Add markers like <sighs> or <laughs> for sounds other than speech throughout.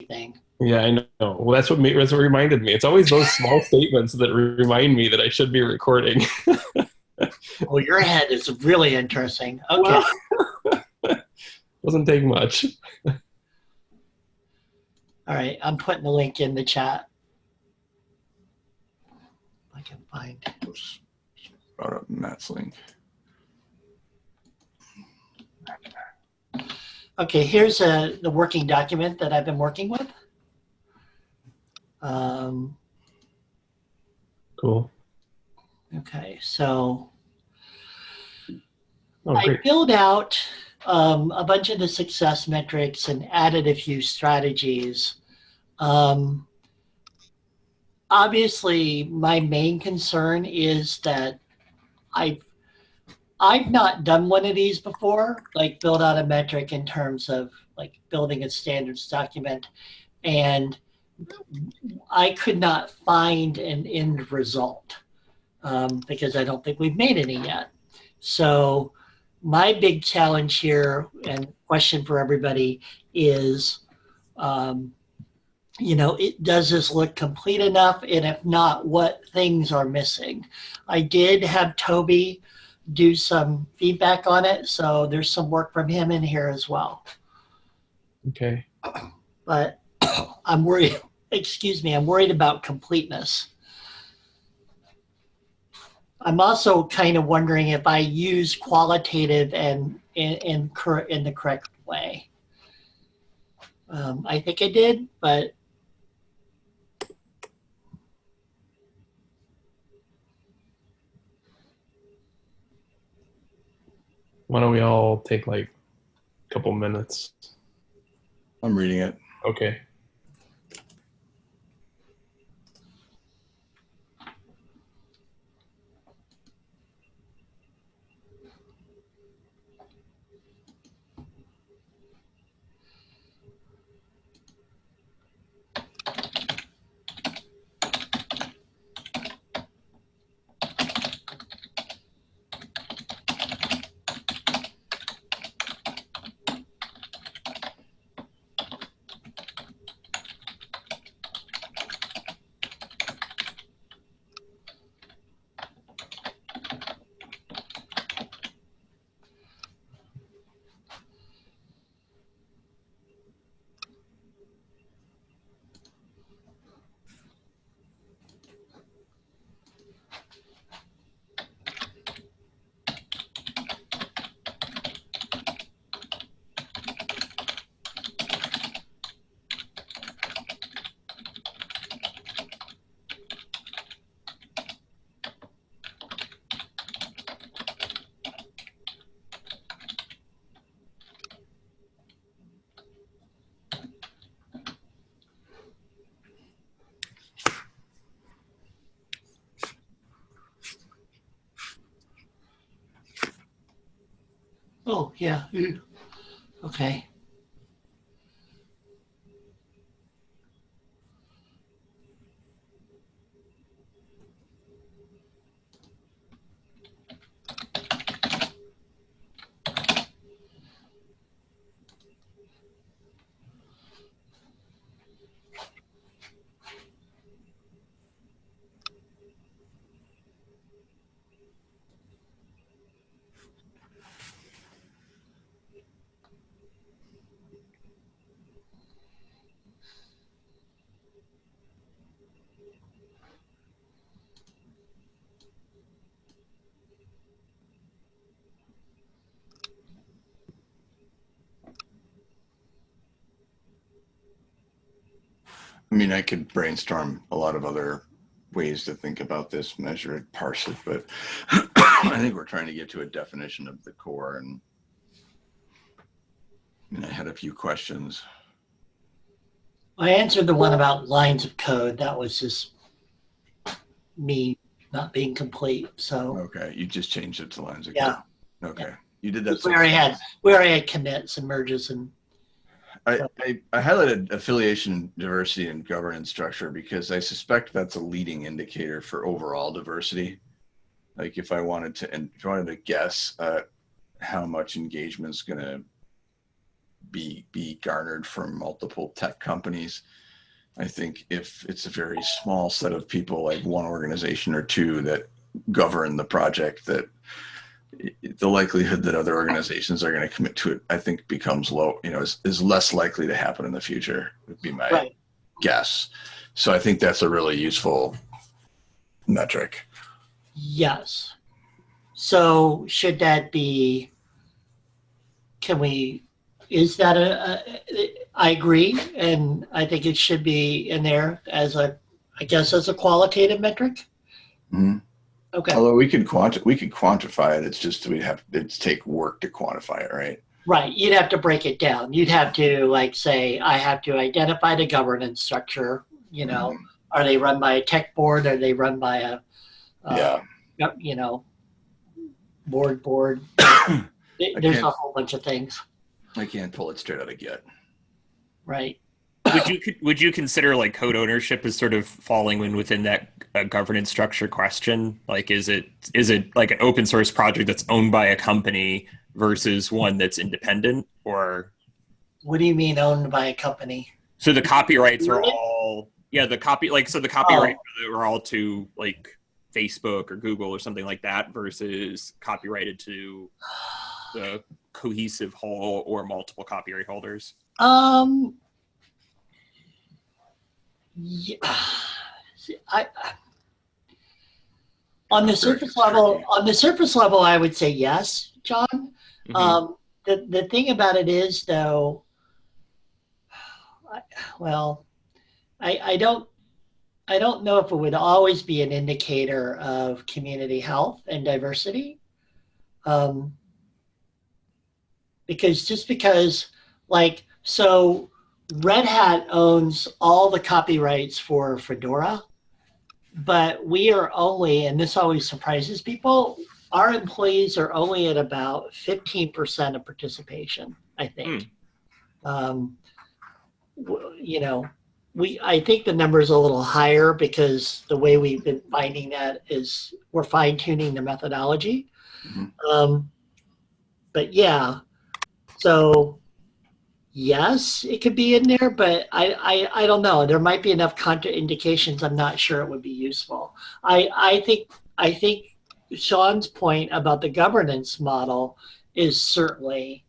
anything. Yeah, I know. Well, that's what, that's what reminded me. It's always those <laughs> small statements that remind me that I should be recording. <laughs> well, your head is really interesting. Okay. Well, <laughs> doesn't take much. All right, I'm putting the link in the chat. I can find. Oops. Brought up Matt's link. Okay, here's a, the working document that I've been working with. Um, Cool. okay, so Oh, I filled out um, a bunch of the success metrics and added a few strategies. Um, obviously, my main concern is that I've I've not done one of these before, like build out a metric in terms of like building a standards document, and I could not find an end result um, because I don't think we've made any yet. So my big challenge here and question for everybody is, um, you know, it, does this look complete enough? And if not, what things are missing? I did have Toby do some feedback on it, so there's some work from him in here as well. Okay. But <coughs> I'm worried, <coughs> excuse me, I'm worried about completeness. I'm also kind of wondering if I use qualitative and in, in, in the correct way. Um, I think I did, but Why don't we all take like a couple minutes? I'm reading it. Okay. Oh yeah, okay. I mean, I could brainstorm a lot of other ways to think about this, measure it, parse it, but <coughs> I think we're trying to get to a definition of the core and I mean, I had a few questions. I answered the one about lines of code. That was just me not being complete. So Okay, you just changed it to lines of Yeah. code. Okay, you did that. we already had we already had commits and merges and I, I, I highlighted affiliation, diversity, and governance structure because I suspect that's a leading indicator for overall diversity. Like if I wanted to, and if I wanted to guess uh, how much engagement is going to be be garnered from multiple tech companies. I think if it's a very small set of people, like one organization or two that govern the project, that the likelihood that other organizations are going to commit to it, I think becomes low, you know, is, is less likely to happen in the future, would be my Right. guess. So I think that's a really useful metric. Yes. So should that be, can we, is that a, a, I agree, and I think it should be in there as a, I guess as a qualitative metric? Mhm. Okay, Although we could quanti- we could quantify it, it's just we'd have it's take work to quantify it, right? right, you'd have to break it down. You'd have to like say, I have to identify the governance structure, you know, Mhm. are they run by a tech board, are they run by a, uh, yeah. you know, board, board. <coughs> There's a whole bunch of things, I can't pull it straight out of Git. right? would you would you consider like code ownership as sort of falling in within that uh, governance structure question? Like, is it is it like an open source project that's owned by a company versus one that's independent, or What do you mean owned by a company? so the copyrights are all yeah the copy like so the copyrights are all to like Facebook or Google or something like that versus copyrighted to the cohesive whole or multiple copyright holders. Um, yeah, <sighs> see, I, on the surface level, on the surface level, I would say yes, John. Mhm. Um, the, the thing about it is though, I, well, I, I don't, I don't know if it would always be an indicator of community health and diversity. Um, because just because like, so Red Hat owns all the copyrights for Fedora, but we are only, and this always surprises people, our employees are only at about 15% of participation, I think. Um, you know, we, I think the number is a little higher because the way we've been finding that is we're fine tuning the methodology. Mhm. Um, but yeah, so yes, it could be in there, but I, I, I don't know. There might be enough contraindications. I'm not sure it would be useful. I, I think, I think Sean's point about the governance model is certainly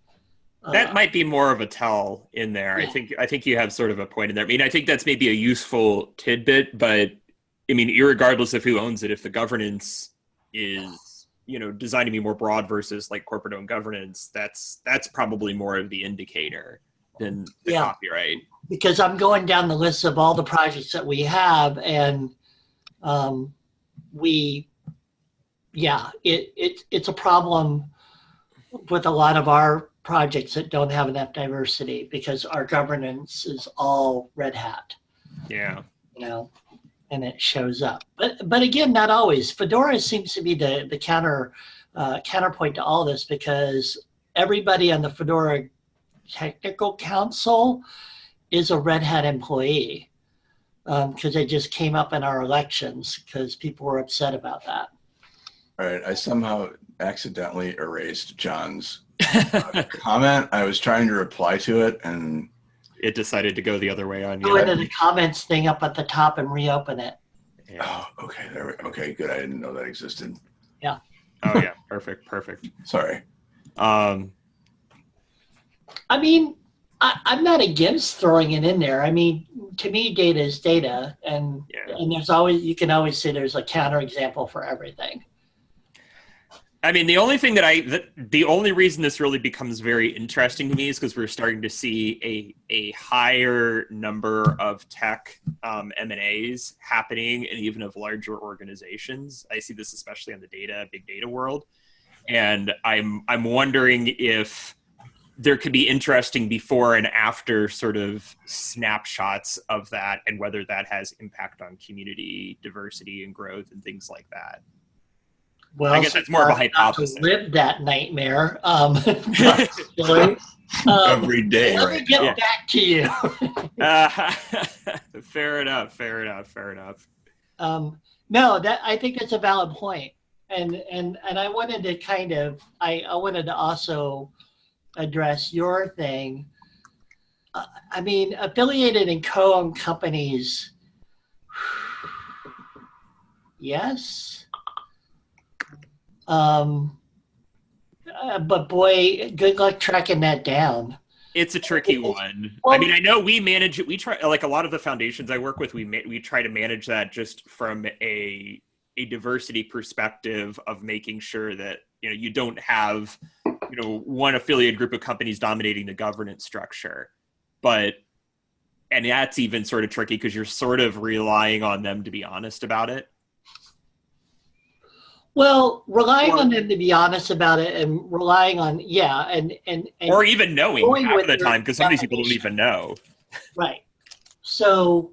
uh, that might be more of a tell in there. I think I think you have sort of a point in there. I mean, I think that's maybe a useful tidbit, but I mean, irregardless of who owns it, if the governance is you know designed to be more broad versus like corporate owned governance, that's that's probably more of the indicator than the Yeah. copyright. because I'm going down the list of all the projects that we have, and um, we, yeah, it, it it's a problem with a lot of our projects that don't have enough diversity because our governance is all Red Hat, Yeah. you know, and it shows up. But but again, not always. Fedora seems to be the the counter uh, counterpoint to all this because everybody on the Fedora Technical Council is a Red Hat employee because they just came up in our elections because people were upset about that. All right, I somehow accidentally erased John's <laughs> comment. I was trying to reply to it, and it decided to go the other way on you. Go you. into the comments thing up at the top and reopen it. Yeah. oh, okay, there. We, okay, good. I didn't know that existed. Yeah. oh yeah, perfect, perfect. Sorry. Um, I mean, I, I'm not against throwing it in there. I mean, to me, data is data, and Yeah. and there's always you can always say there's a counter example for everything. I mean, the only thing that I, the, the only reason this really becomes very interesting to me is because we're starting to see a a higher number of tech um, M and A's happening, and even of larger organizations. I see this especially on the data, big data world, and I'm I'm wondering if there could be interesting before and after sort of snapshots of that, and whether that has impact on community diversity and growth and things like that. Well, I guess that's more of a so far, not to hypothesis. Live that nightmare. Um, particularly. <laughs> <laughs> um, Every day, let me right? get Yeah. back to you. Uh, <laughs> fair enough. Fair enough. Fair enough. Um, no, that I think that's a valid point, and and and I wanted to kind of I, I wanted to also address your thing uh, I mean, affiliated and co-owned companies. Yes. Um, uh, but boy, good luck tracking that down. It's a tricky one. I mean, I know we manage it. We try, like a lot of the foundations I work with, we ma- we try to manage that just from a a diversity perspective of making sure that you know you don't have you know one affiliate group of companies dominating the governance structure, but and that's even sort of tricky because you're sort of relying on them to be honest about it. Well, relying Or- on them to be honest about it, and relying on yeah, and and, and or even knowing half of the time because some of these people don't even know. Right. So,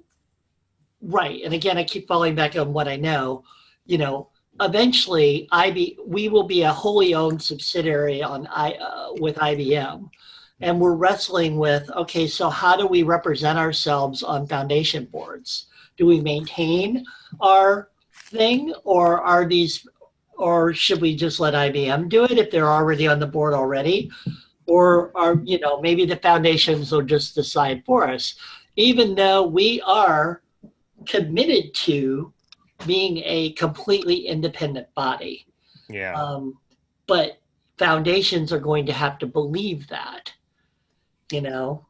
right. And again, I keep falling back on what I know. You know, eventually, IB we will be a wholly owned subsidiary on I uh, with IBM, and we're wrestling with okay, so how do we represent ourselves on foundation boards? Do we maintain our thing, or are these, or should we just let IBM do it if they're already on the board already? Or are you know maybe the foundations will just decide for us? even though we are committed to being a completely independent body. Yeah. Um, but foundations are going to have to believe that, you know?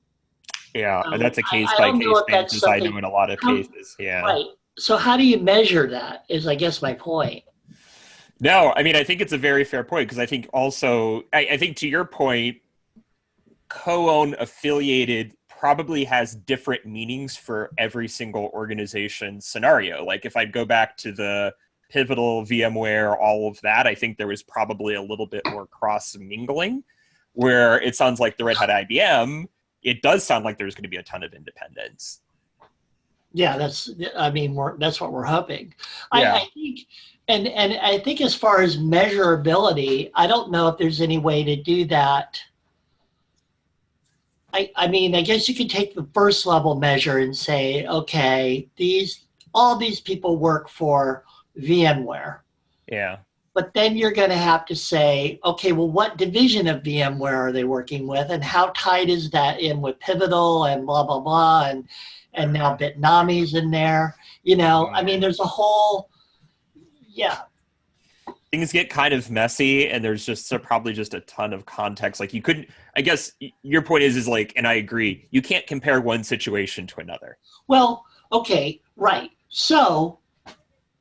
Yeah, Um, and that's a case I by case know if that's basis. I know in a lot of how- cases. Yeah. Right. So how do you measure that is I guess my point. No, I mean I think it's a very fair point because I think also I, I think to your point, co-owned affiliated probably has different meanings for every single organization scenario. Like if I go back to the pivotal VMware, all of that, I think there was probably a little bit more cross mingling. Where it sounds like the Red Hat IBM, it does sound like there's going to be a ton of independence. Yeah, that's I mean we're that's what we're hoping. I, Yeah. I think and and I think as far as measurability, I don't know if there's any way to do that. I I mean, I guess you could take the first level measure and say, okay, these all these people work for VMware. Yeah. But then you're going to have to say, okay, well, what division of VMware are they working with, and how tight is that in with Pivotal and blah blah blah, and and now Bitnami's in there. You know, I mean, there's a whole, yeah, things get kind of messy and there's just so probably just a ton of context like you couldn't i guess your point is is like and i agree you can't compare one situation to another Well, okay, right. So,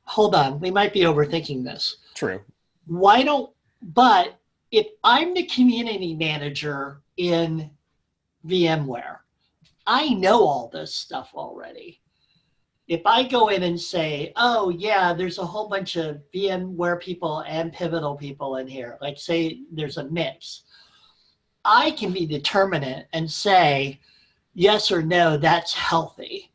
hold on, we might be overthinking this. true Why don't, but if I'm the community manager in VMware, I know all this stuff already. If I go in and say, oh, yeah, there's a whole bunch of VMware people and Pivotal people in here, like say there's a mix, I can be determinate and say, yes or no, that's healthy,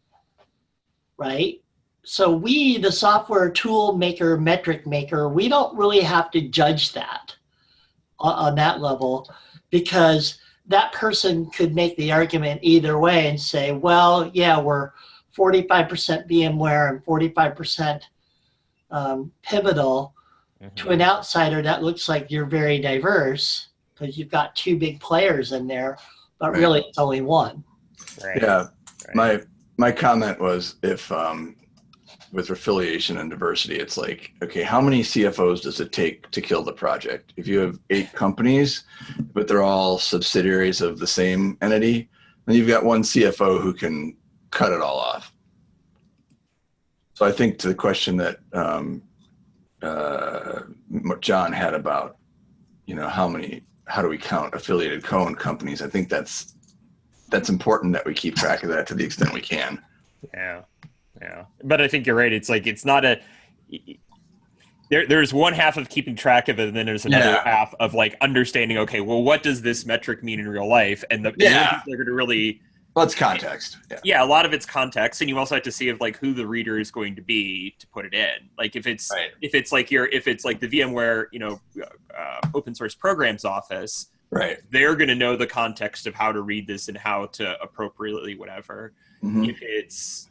right? So we, the software tool maker, metric maker, we don't really have to judge that on, on that level because that person could make the argument either way and say, well, yeah, we're 45% VMware and 45% um, Pivotal. To an outsider, that looks like you're very diverse because you've got two big players in there, but Right. really it's only one. right Yeah, right. my my comment was if um, with affiliation and diversity, it's like okay, how many CFOs does it take to kill the project? If you have eight companies, but they're all subsidiaries of the same entity, then you've got one CFO who can cut it all off. So I think to the question that um, uh, John had about, you know, how many, how do we count affiliated co-owned companies? I think that's that's important that we keep track of that to the extent we can. yeah yeah but i think you're right it's like it's not a there, there's one half of keeping track of it and then there's another Yeah. half of like understanding okay well what does this metric mean in real life and the, Yeah. people are going to really Well, it's context. Yeah. yeah a lot of it's context and you also have to see of like who the reader is going to be to put it in like if it's Right. if it's like your if it's like the vmware you know uh, open source programs office Right. they're going to know the context of how to read this and how to appropriately whatever Mhm. if it's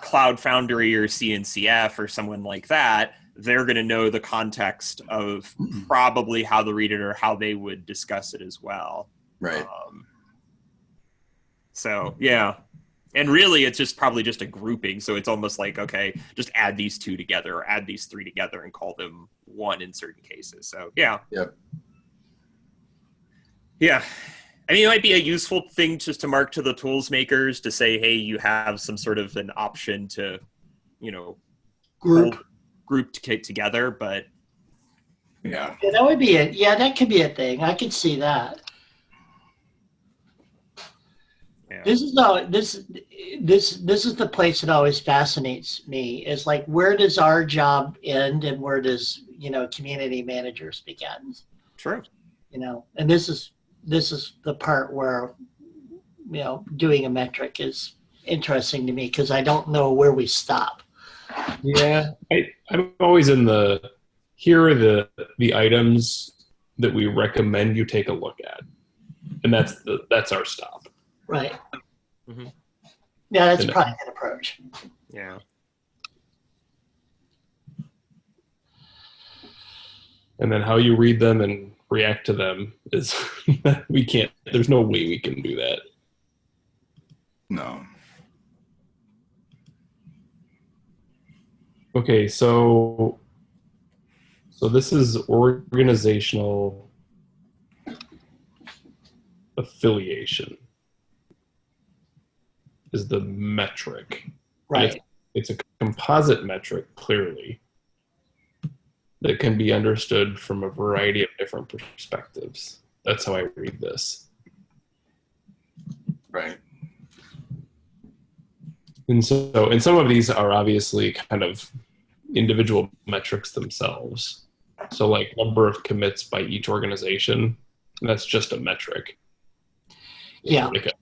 cloud foundry or cncf or someone like that they're going to know the context of Mhm. <clears throat> probably how to read it or how they would discuss it as well Right. um, So yeah, and really, it's just probably just a grouping. So it's almost like okay, just add these two together or add these three together and call them one in certain cases. So yeah. yeah, Yeah. I mean, it might be a useful thing just to mark to the tools makers to say, hey, you have some sort of an option to, you know, Group. hold- group to get together. But Yeah. Yeah, that would be it. Yeah, that could be a thing. I could see that. Yeah. This is no this this this is the place that always fascinates me is like where does our job end and where does you know community managers begin true. you know and this is this is the part where you know doing a metric is interesting to me because I don't know where we stop. Yeah, I, I'm always in the here are the the items that we recommend you take a look at, and that's the that's our stop. Right. Mm -hmm. Yeah, that's And- probably a good approach. Yeah. And then how you read them and react to them is <laughs> we can't. There's no way we can do that. No. Okay, so so this is organizational affiliation is the metric. Right. It's a composite metric clearly that can be understood from a variety of different perspectives. That's how I read this. Right. And so, and some of these are obviously kind of individual metrics themselves. So, like number of commits by each organization, that's just a metric. Yeah. Like a-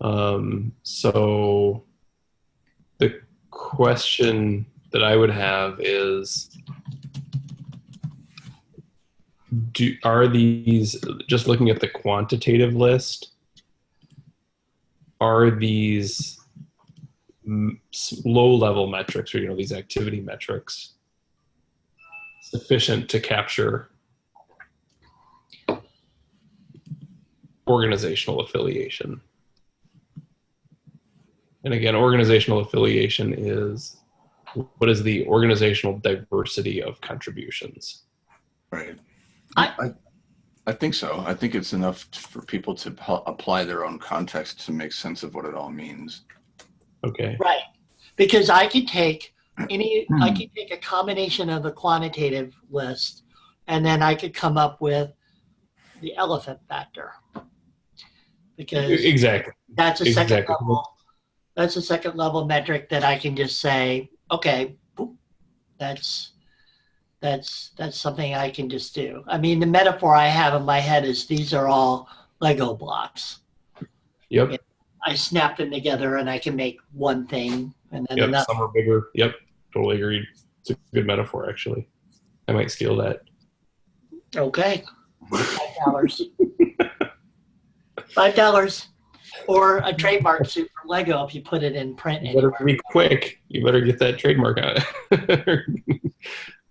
um, so, the question that I would have is do, are these, just looking at the quantitative list, are these low level metrics or you know these activity metrics sufficient to capture organizational affiliation and again organizational affiliation is what is the organizational diversity of contributions Right. I- I, I think so. I think it's enough for people to pu- apply their own context to make sense of what it all means. okay Right. Because I could take <clears throat> any, I could take a combination of the quantitative list and then I could come up with the elephant factor. Because exactly that's a second exactly. level, that's a second level metric that I can just say, okay, boop, that's, that's, that's something I can just do. I mean, the metaphor I have in my head is these are all Lego blocks. yep I snap them together and I can make one thing and then Yep, another. some are bigger. Yep, totally agreed. It's a good metaphor, actually. I might steal that. Okay. <laughs> Five dollars. Five dollars. Or a trademark suit from Lego if you put it in print You better anywhere. be quick. You better get that trademark out. <laughs>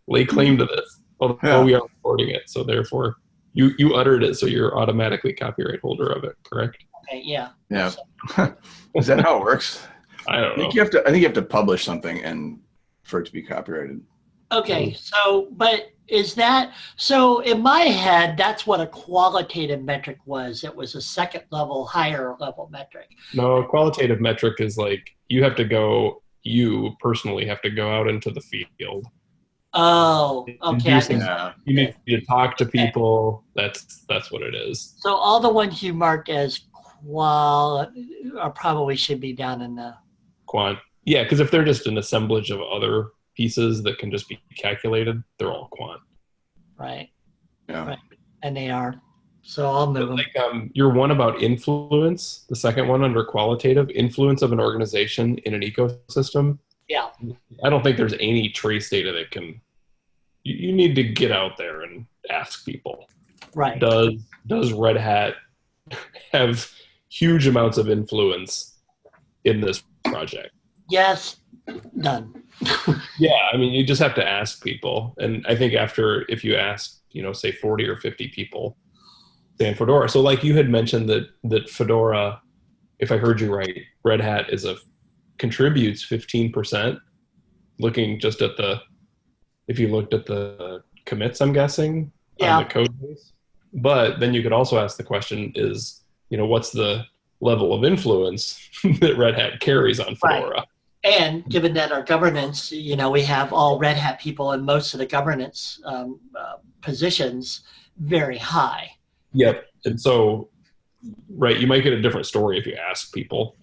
Lay claim to this. Although Yeah. Oh, we are recording it, so therefore you you uttered it, so you're automatically copyright holder of it. Correct? Okay, yeah. Yeah. <laughs> Is that how it works? I I don't know. think you have to. I think you have to publish something and for it to be copyrighted. Okay, hmm. so but is that so in my head that's what a qualitative metric was. It was a second level, higher level metric. No, a qualitative metric is like you have to go. You personally have to go out into the field. Oh, okay. I do some- You need to talk to people. That's that's what it is. So all the ones you marked as qual are probably should be down in the quant. Yeah, because if they're just an assemblage of other pieces that can just be calculated, they're all quant. right. Yeah. Right. And they are. So I'll move them. Like um, your one about influence, the second one under qualitative, influence of an organization in an ecosystem. Yeah. I don't think there's any trace data that can. You, you need to get out there and ask people. Right. Does does Red Hat <laughs> have huge amounts of influence in this project? Yes. Done. <laughs> Yeah, I mean, you just have to ask people, and I think after if you ask, you know, say forty or fifty people, than Fedora. So, like you had mentioned that that Fedora, if I heard you right, Red Hat is a contributes fifteen percent. Looking just at the, if you looked at the commits, I'm guessing Yeah. on the code base. But then you could also ask the question: Is you know what's the level of influence <laughs> that Red Hat carries on Right. And given that our governance, you know, we have all Red Hat people in most of the governance um, uh, positions very high. Yep. And so, right, you might get a different story if you ask people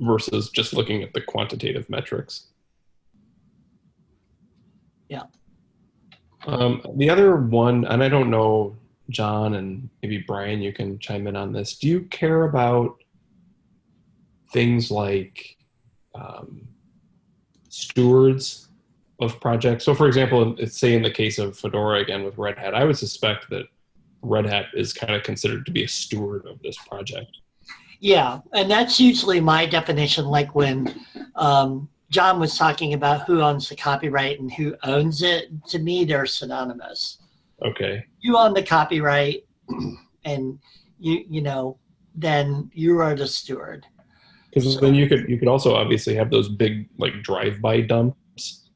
versus just looking at the quantitative metrics. Yeah. Um, the other one, and I don't know, John and maybe Brian, you can chime in on this. Do you care about things like um, stewards of projects? So, for example, say in the case of Fedora again with Red Hat, I would suspect that Red Hat is kind of considered to be a steward of this project. Yeah, and that's usually my definition. Like when um, John was talking about who owns the copyright and who owns it, to me, they're synonymous. Okay. You own the copyright, and you you know, then you are the steward. Because then you could you could also obviously have those big like drive-by dumps.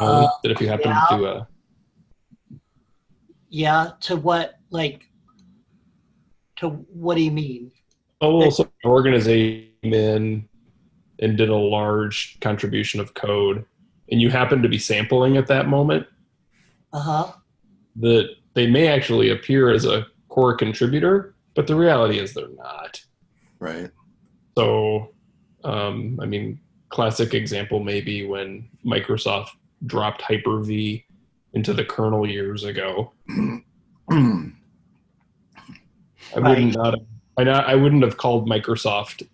Uh, that if you happen yeah. to do a Yeah, to what like? To what do you mean? oh well, so an organization came in and did a large contribution of code, and you happen to be sampling at that moment, Uh huh. that they may actually appear as a core contributor, but the reality is they're not. Right. So, um, I mean, classic example maybe when Microsoft dropped Hyper-V into the kernel years ago. <clears throat> I wouldn't not, I not I wouldn't have called Microsoft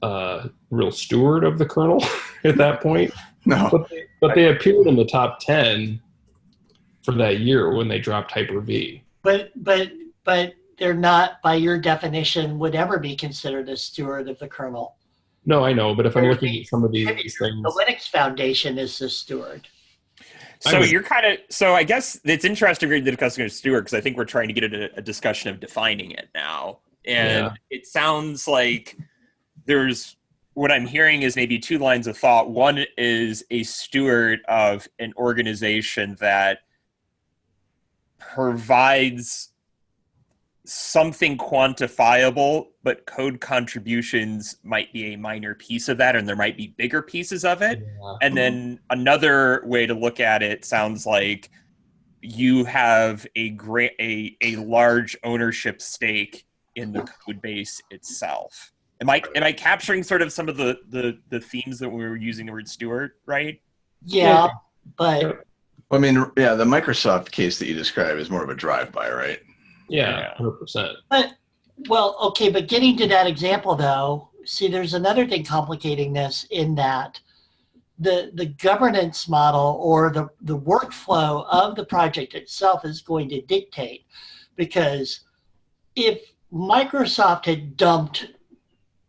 uh, real steward of the kernel <laughs> at that point, no. but they, but they appeared in the top ten for that year when they dropped Hyper-V. But but but they're not, by your definition, would ever be considered a steward of the kernel. No, I know, but if I'm looking at some of these The things, the Linux Foundation is the steward. I So would- you're kind of so I guess it's interesting to discuss steward because I think we're trying to get into a discussion of defining it now, and Yeah. it sounds like there's what I'm hearing is maybe two lines of thought. One is a steward of an organization that provides something quantifiable, but code contributions might be a minor piece of that, and there might be bigger pieces of it. Yeah. And then another way to look at it sounds like you have a great a, a large ownership stake in the code base itself. Am I am I capturing sort of some of the the, the themes that we were using the word steward, right? Yeah, but I mean, yeah, the Microsoft case that you describe is more of a drive-by, right? Yeah, Yeah. hundred percent. but well, okay, but getting to that example though, see there's another thing complicating this in that the the governance model or the, the workflow of the project itself is going to dictate because if Microsoft had dumped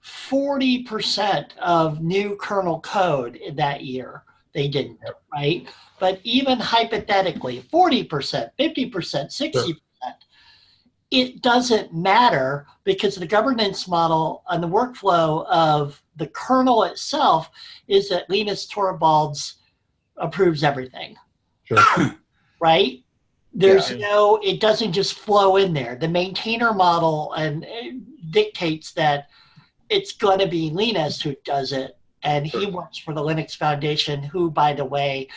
40% of new kernel code in that year, they didn't, right? But even hypothetically, 40%, 50%, 60%, it doesn't matter because the governance model and the workflow of the kernel itself is that Linus Torvalds approves everything, Sure. <coughs> right? There's Yeah. no, it doesn't just flow in there. The maintainer model and dictates that it's going to be Linus who does it, and he works for the Linux Foundation, who, by the way,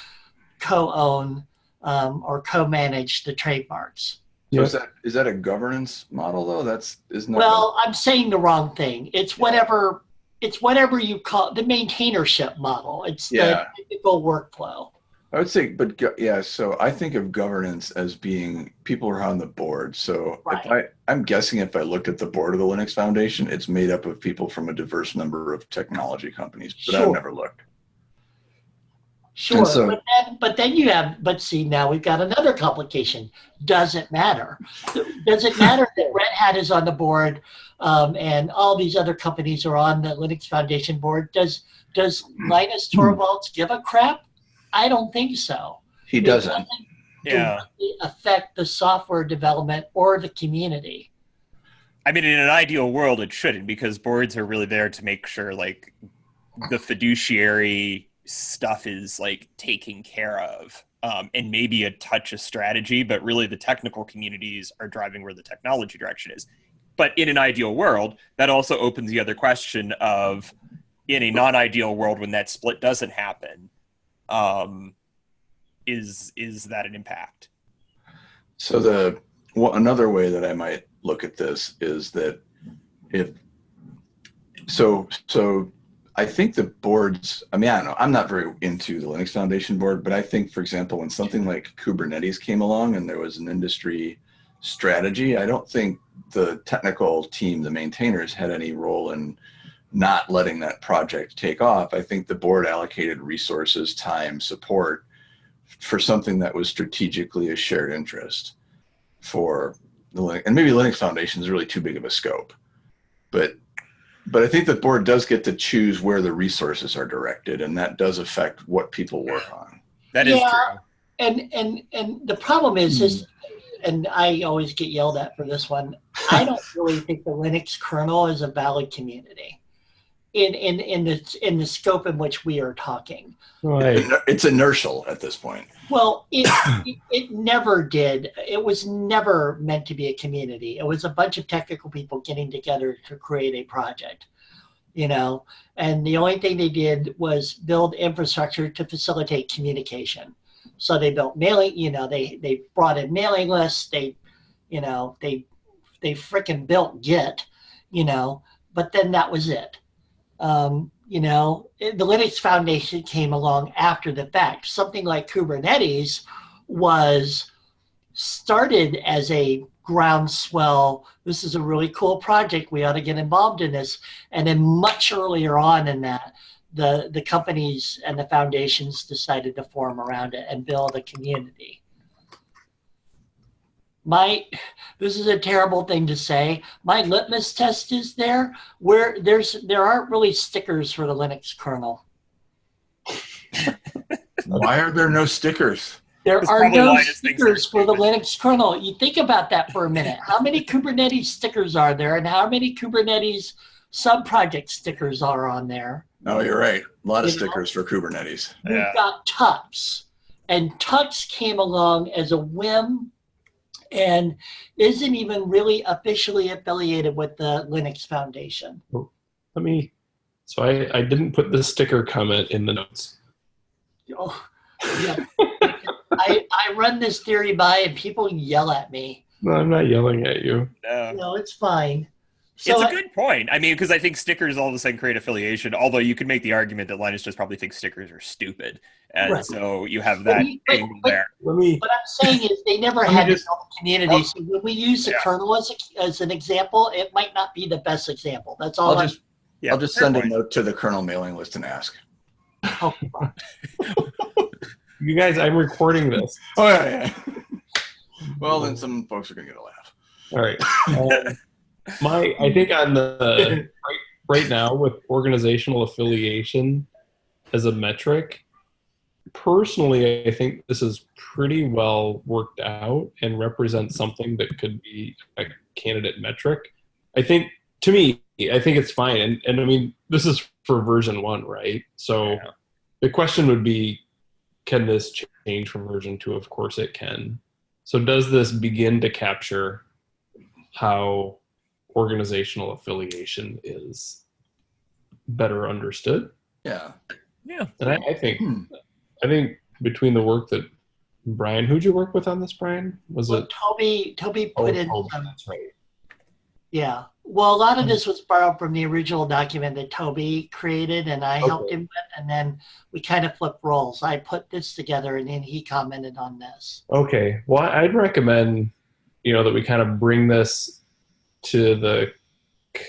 co-own um, or co-manage the trademarks. So Yep. is that is that a governance model though? That's isn't that Well, I'm saying the wrong thing. It's whatever it's whatever you call the maintainership model. It's Yeah. the typical workflow. I would say, but go- yeah. So I think of governance as being people who are on the board. So if I, I'm guessing if I looked at the board of the Linux Foundation, it's made up of people from a diverse number of technology companies. But I've never looked. Sure, so- but then but then you have but see now we've got another complication. Does it matter? Does it matter <laughs> that Red Hat is on the board um, and all these other companies are on the Linux Foundation board? Does does Linus Torvalds give a crap? I don't think so. He It doesn't. Yeah. affect the software development or the community. I mean, in an ideal world, it shouldn't because boards are really there to make sure like the fiduciary stuff is like taken care of, um, and maybe a touch of strategy, but really the technical communities are driving where the technology direction is. But in an ideal world, that also opens the other question of, in a non-ideal world, when that split doesn't happen, um, is is that an impact? So the well, another way that I might look at this is that if so so I think the boards I mean I don't know I'm not very into the Linux Foundation board but I think for example when something like Kubernetes came along and there was an industry strategy I don't think the technical team the maintainers had any role in not letting that project take off. I think the board allocated resources time support for something that was strategically a shared interest for the Linux, and maybe Linux Foundation is really too big of a scope, but but I think the board does get to choose where the resources are directed, and that does affect what people work on. That is Yeah. true. And and and the problem is is and I always get yelled at for this one. I don't <laughs> really think the Linux kernel is a valid community in in in the in the scope in which we are talking. Right. It's inertial at this point. Well, it, <coughs> it it never did. It was never meant to be a community. It was a bunch of technical people getting together to create a project, you know. And the only thing they did was build infrastructure to facilitate communication. So they built mailing, you know, they they brought in mailing lists. They, you know, they they frickin' built Git, you know. But then that was it. Um, you know, the Linux Foundation came along after the fact. Something like Kubernetes was started as a groundswell. This is a really cool project. We ought to get involved in this. And then much earlier on in that, the, the companies and the foundations decided to form around it and build a community. My, this is a terrible thing to say. My litmus test is there where there's there aren't really stickers for the Linux kernel. <laughs> Why are there no stickers? There That's are no why this thing's stickers for the. Linux kernel. You think about that for a minute. How many Kubernetes stickers are there, and how many Kubernetes sub-project stickers are on there? No, you're right. A lot of You know? stickers for Kubernetes. We've Yeah. got Tux, and Tux came along as a whim, and isn't even really officially affiliated with the Linux Foundation. Oh, let me. So I, I didn't put the sticker comment in the notes. Oh, yeah. <laughs> I, I run this theory by, and people yell at me. No, I'm not yelling at you. No. No, it's fine. It's a good point. I mean, because I think stickers all of a sudden create affiliation. Although you could make the argument that Linus just probably thinks stickers are stupid, and Right. so you have But that he- but- angle but- there. Let me. What I'm saying is they never had to just- build a community. So when we use the Yeah. kernel as, a, as an example, it might not be the best example. That's all I'll I'm just Yeah, I'll just fair send a note to the kernel mailing list and ask. oh. <laughs> You guys, I'm recording this. Oh yeah, yeah. <laughs> well, then some folks are gonna get a laugh. All right. <laughs> Um, my, I hmm. think on the <laughs> right, right now with organizational affiliation as a metric, personally, I think this is pretty well worked out and represents something that could be a candidate metric. I think, to me, I think it's fine. And, and I mean, this is for version one, right? So Yeah. the question would be, can this change from version two? Of course it can. So does this begin to capture how organizational affiliation is better understood? Yeah. Yeah. And I, I think Hmm. I think between the work that Brian, who'd you work with on this, Brian? Was Well, it? Toby, Toby Oh, put in Toby, some, that's right. yeah. Well, a lot of Hmm. this was borrowed from the original document that Toby created, and I helped him with. And then we kind of flipped roles. I put this together, and then he commented on this. Okay. Well, I'd recommend, you know, that we kind of bring this to the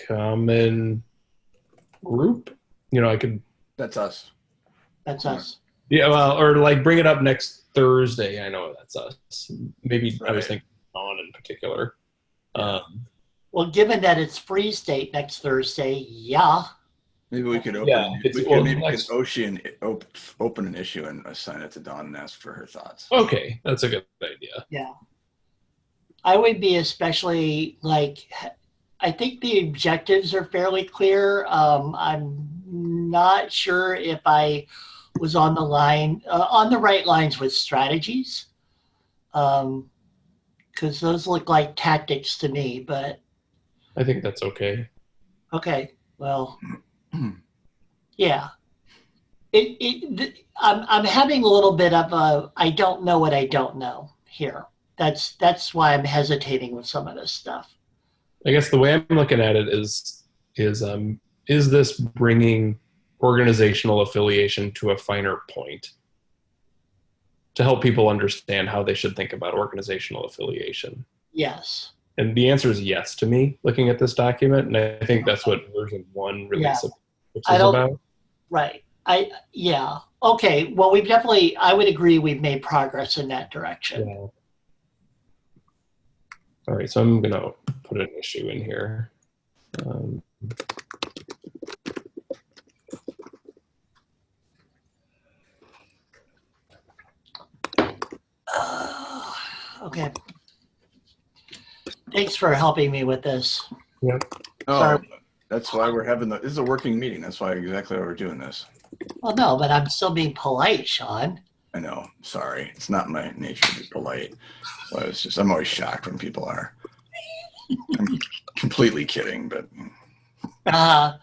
common group. You know, I could, That's us. That's us. yeah, well, or like bring it up next Thursday. I know that's us. Maybe I was thinking on in particular. Um, Well, given that it's freeze date next Thursday, yeah. Maybe we could open, Yeah, we it's- could well, maybe next- ocean, op- open an issue and assign it to Dawn and ask for her thoughts. Okay, that's a good idea. Yeah. I would be especially like, I think the objectives are fairly clear. Um, I'm not sure if I was on the line, uh, on the right lines with strategies. Um, cause those look like tactics to me, but I think that's okay. okay, well, <clears throat> yeah. It, it, th- I'm, I'm having a little bit of a, I don't know what I don't know here. That's, that's why I'm hesitating with some of this stuff. I guess the way I'm looking at it is is um is this bringing organizational affiliation to a finer point to help people understand how they should think about organizational affiliation? Yes. And the answer is yes to me looking at this document, and I think that's what version one really Yeah. is about. Right. I, yeah. Okay. Well, we've definitely, I would agree we've made progress in that direction. Yeah. All right, so I'm gonna put an issue in here. Um, Uh, <sighs> okay. Thanks for helping me with this. Oh, Sorry. that's why we're having the, this is a working meeting. That's why exactly why we're doing this. Well, no, but I'm still being polite, Sean. I know. Sorry. It's not my nature to be polite. So it's just, I'm always shocked when people are. I'm completely kidding, but Uh,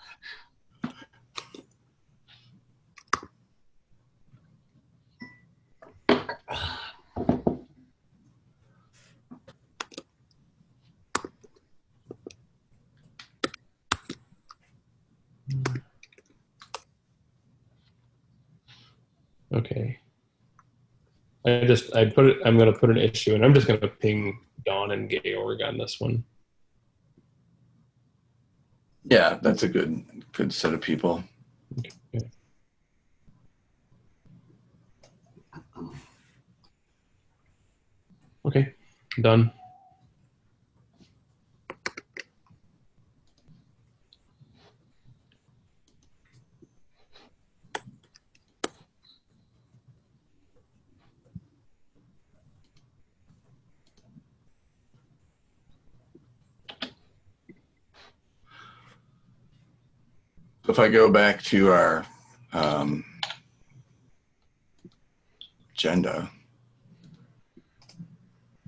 Okay. I just I put it. I'm gonna put an issue, and I'm just gonna ping Don and Georg on this one. yeah, that's a good, good set of people. Okay, done. So if I go back to our um, agenda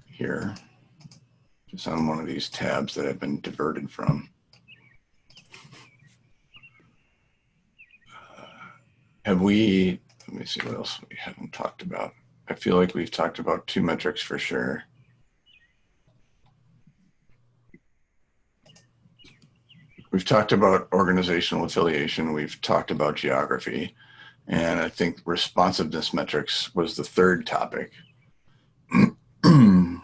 here, just on one of these tabs that I've been diverted from. Uh, Have we, let me see what else we haven't talked about. I feel like we've talked about two metrics for sure. We've talked about organizational affiliation. We've talked about geography. And I think responsiveness metrics was the third topic. <clears throat> oh,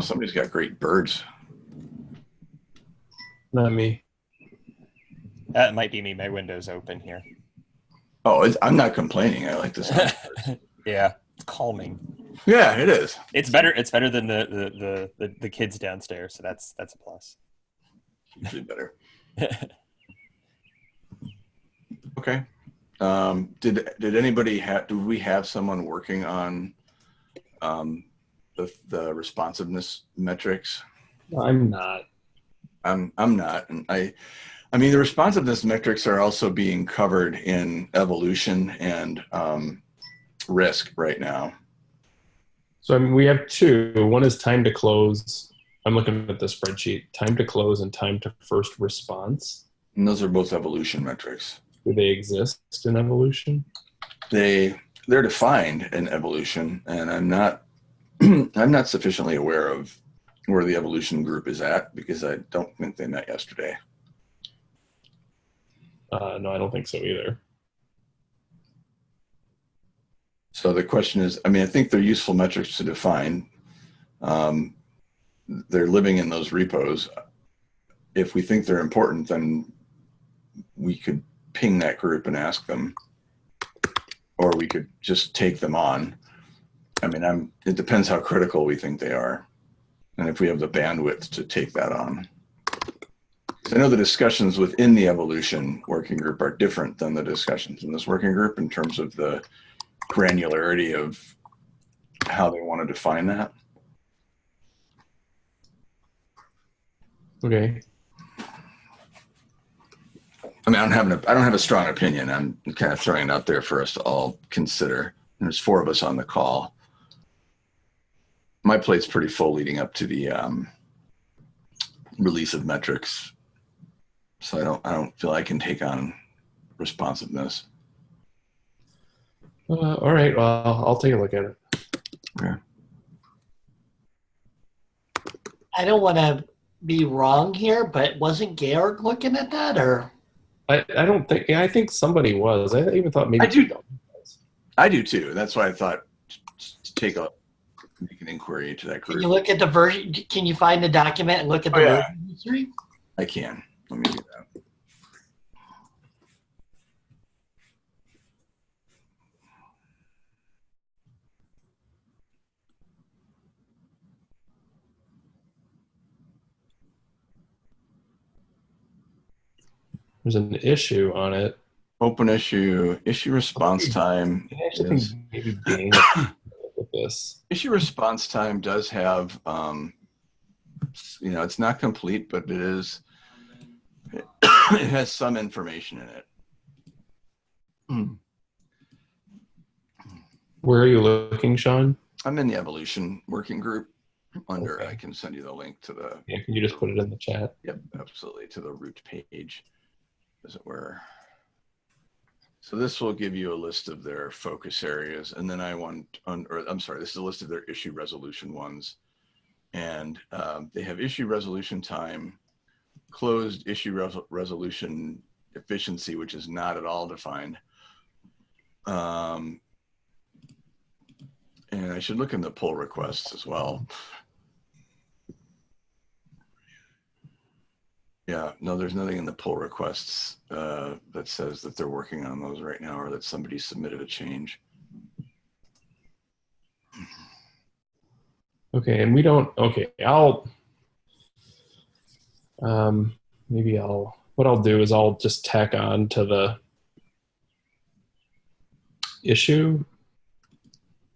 somebody's got great birds. Not me. That might be me. My window's open here. Oh, it's, I'm not complaining. I like this. <laughs> yeah, it's calming. Yeah, it is. It's better. It's better than the the, the, the, the kids downstairs. So that's that's a plus. Usually better. <laughs> Okay. Um, did did anybody have? Do we have someone working on um, the the responsiveness metrics? I'm not. I'm I'm not, and I, I mean the responsiveness metrics are also being covered in evolution and um, risk right now. So I mean, we have two. One is time to close. I'm looking at the spreadsheet. Time to close and time to first response. And those are both evolution metrics. Do they exist in evolution? They they're defined in evolution, and I'm not <clears throat> I'm not sufficiently aware of where the evolution group is at because I don't think they met yesterday. Uh, no, I don't think so either. So the question is, I mean, I think they're useful metrics to define. Um, they're living in those repos. If we think they're important, then we could ping that group and ask them, or we could just take them on. I mean, I'm, it depends how critical we think they are. And if we have the bandwidth to take that on. I know the discussions within the evolution working group are different than the discussions in this working group in terms of the granularity of how they want to define that. Okay. I mean, I don't have an, I don't have a strong opinion. I'm kind of throwing it out there for us to all consider. There's four of us on the call. My plate's pretty full leading up to the um, release of metrics, so I don't I don't feel I can take on responsiveness. Uh, all right. Well, I'll take a look at it. Yeah. I don't want to be wrong here, but wasn't Georg looking at that or? I, I don't think. Yeah, I think somebody was. I even thought maybe. I do. I do too. That's why I thought to take a make an inquiry into that Can you look at the version? Can you find the document and look at the Oh, yeah. version history? I can. Let me do that. There's an issue on it. Open issue, issue response time. I actually is- think maybe Dane will look at this. Issue response time does have, um, you know, it's not complete, but it is, <coughs> it has some information in it. Hmm. Where are you looking, Sean? I'm in the evolution working group under, Okay. I can send you the link to the, Yeah, can you just put it in the chat? yep, absolutely, to the root page, as it were. So this will give you a list of their focus areas, and then I want, on, or I'm sorry, this is a list of their issue resolution ones. And um, they have issue resolution time, closed issue res- resolution efficiency, which is not at all defined. Um, and I should look in the pull requests as well. Yeah, no, there's nothing in the pull requests uh, that says that they're working on those right now or that somebody submitted a change. Okay, and we don't. Okay, I'll. Um, maybe I'll. What I'll do is I'll just tack on to the issue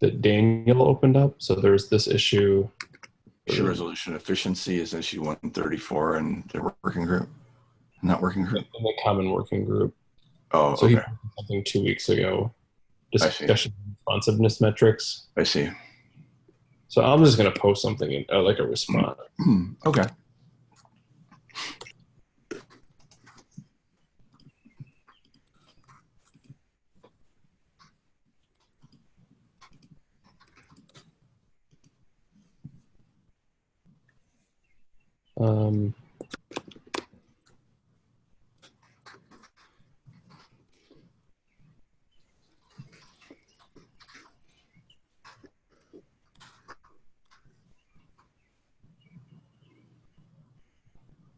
that Daniel opened up. So there's this issue. Issue resolution efficiency is issue 134 and the working group, not working group. in the common working group. Oh, So okay. posted something two weeks ago. Discussion responsiveness metrics. I see. So I'm just gonna post something in, uh, like a response. <clears throat> Okay. Um,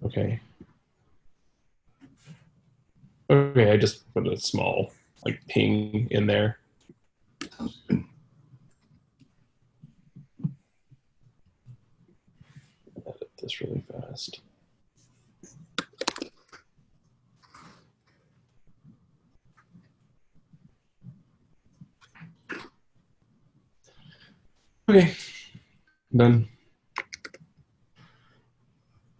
okay. Okay, I just put a small like ping in there. Sounds good. Edit this really fast. Okay, done.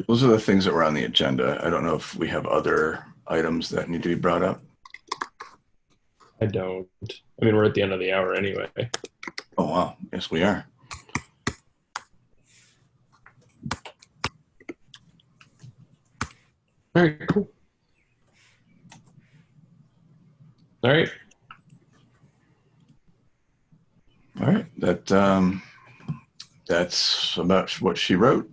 Those are the things that were on the agenda. I don't know if we have other items that need to be brought up. I don't. I mean, we're at the end of the hour anyway. Oh, wow. Yes, we are. All right, cool. All right. All right. That, um, that's about what she wrote.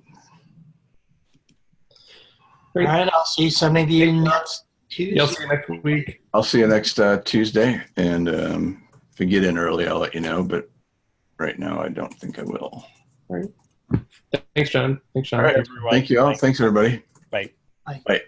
All right, I'll see some of you next Tuesday. Yeah, I'll see you next week. I'll see you next uh, Tuesday. And um, if we get in early, I'll let you know. But right now, I don't think I will. All right. Thanks, John. Thanks, John. All right. Thanks, everyone. Thank you all. Thanks, everybody. Bye. Bye. Bye.